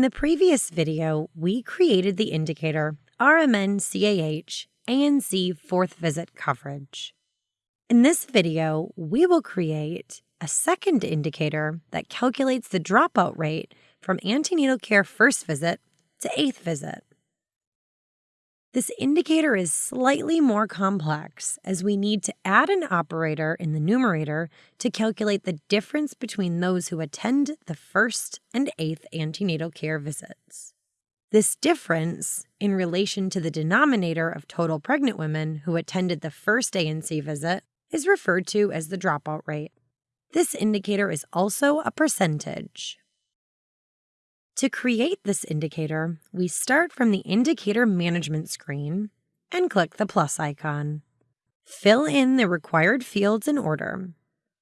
the previous video, we created the indicator RMN-CAH ANC fourth visit coverage. In this video, we will create a second indicator that calculates the dropout rate from antenatal care first visit to eighth visit. This indicator is slightly more complex as we need to add an operator in the numerator to calculate the difference between those who attend the first and eighth antenatal care visits. This difference, in relation to the denominator of total pregnant women who attended the first ANC visit, is referred to as the dropout rate. This indicator is also a percentage. To create this indicator, we start from the Indicator Management screen and click the plus icon. Fill in the required fields in order.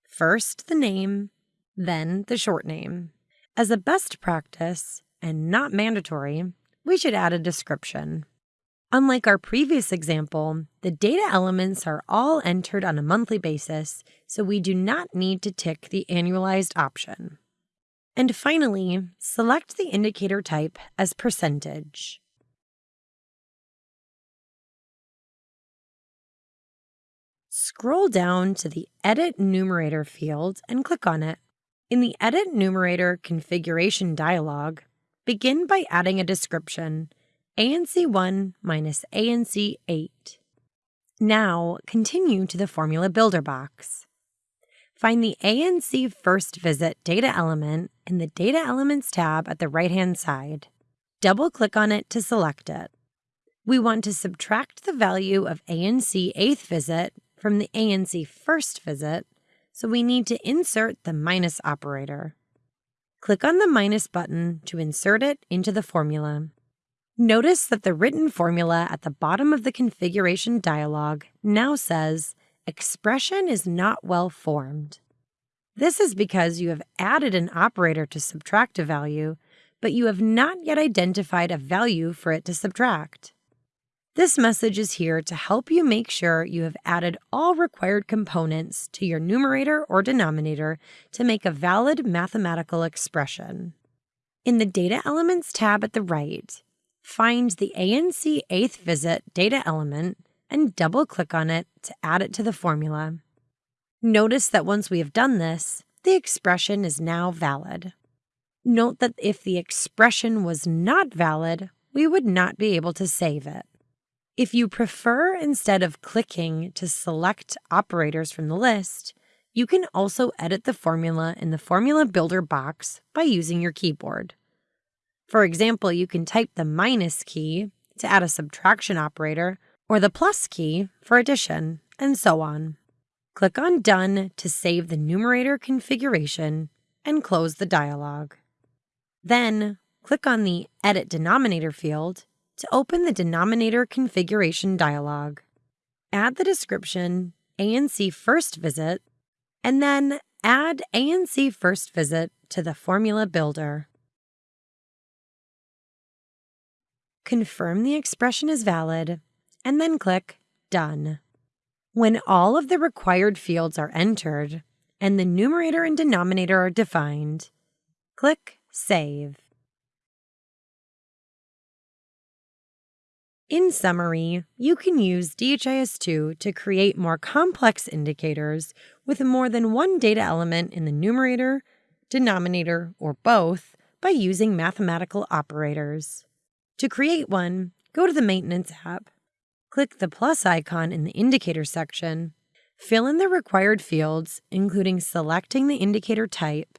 First the name, then the short name. As a best practice, and not mandatory, we should add a description. Unlike our previous example, the data elements are all entered on a monthly basis, so we do not need to tick the annualized option. And finally, select the indicator type as percentage. Scroll down to the Edit Numerator field and click on it. In the Edit Numerator configuration dialog, begin by adding a description, ANC1 minus ANC8. Now, continue to the Formula Builder box. Find the ANC First Visit data element in the Data Elements tab at the right-hand side. Double-click on it to select it. We want to subtract the value of ANC Eighth Visit from the ANC First Visit, so we need to insert the minus operator. Click on the minus button to insert it into the formula. Notice that the written formula at the bottom of the configuration dialog now says expression is not well formed. This is because you have added an operator to subtract a value, but you have not yet identified a value for it to subtract. This message is here to help you make sure you have added all required components to your numerator or denominator to make a valid mathematical expression. In the Data Elements tab at the right, find the ANC 8th visit data element and double click on it to add it to the formula. Notice that once we have done this, the expression is now valid. Note that if the expression was not valid, we would not be able to save it. If you prefer, instead of clicking to select operators from the list, you can also edit the formula in the Formula Builder box by using your keyboard. For example, you can type the minus key to add a subtraction operator or the plus key for addition, and so on. Click on Done to save the numerator configuration and close the dialog. Then, click on the Edit Denominator field to open the Denominator Configuration dialog. Add the description ANC First Visit, and then add ANC First Visit to the Formula Builder. Confirm the expression is valid and then click Done. When all of the required fields are entered and the numerator and denominator are defined, click Save. In summary, you can use DHIS2 to create more complex indicators with more than one data element in the numerator, denominator, or both by using mathematical operators. To create one, go to the Maintenance app Click the plus icon in the Indicator section. Fill in the required fields, including selecting the indicator type.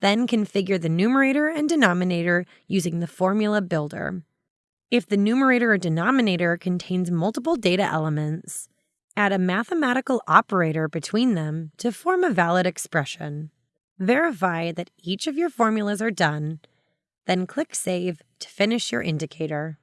Then configure the numerator and denominator using the Formula Builder. If the numerator or denominator contains multiple data elements, add a mathematical operator between them to form a valid expression. Verify that each of your formulas are done, then click Save to finish your indicator.